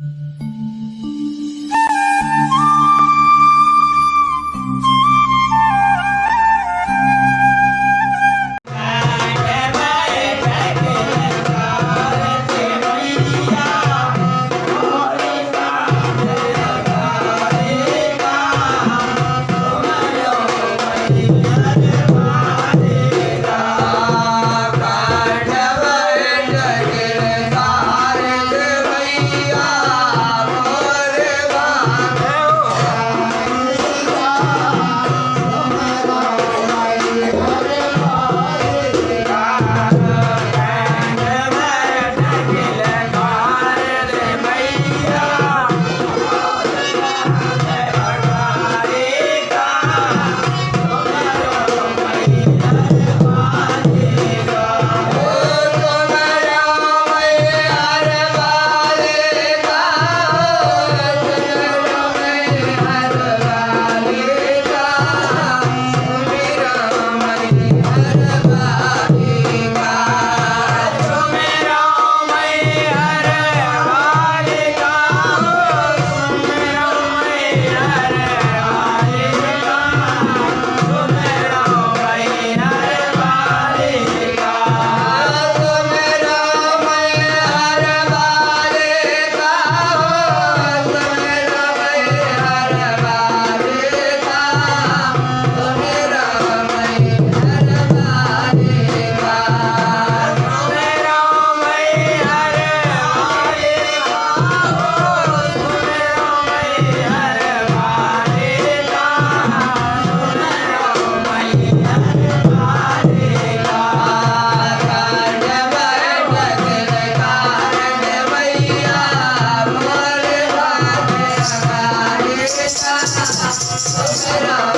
Mm-hmm. será.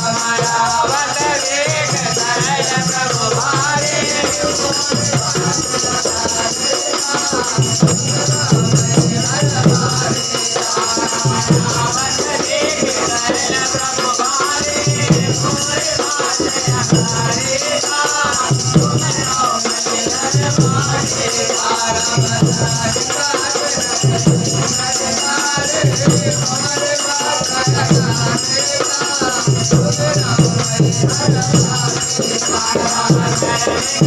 हमारा वत वेद Thank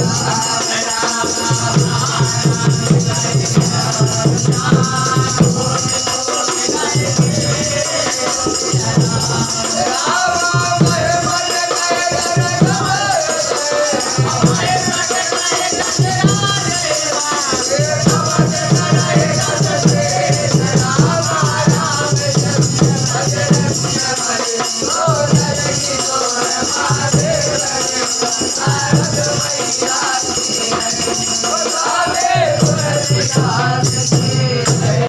Ah,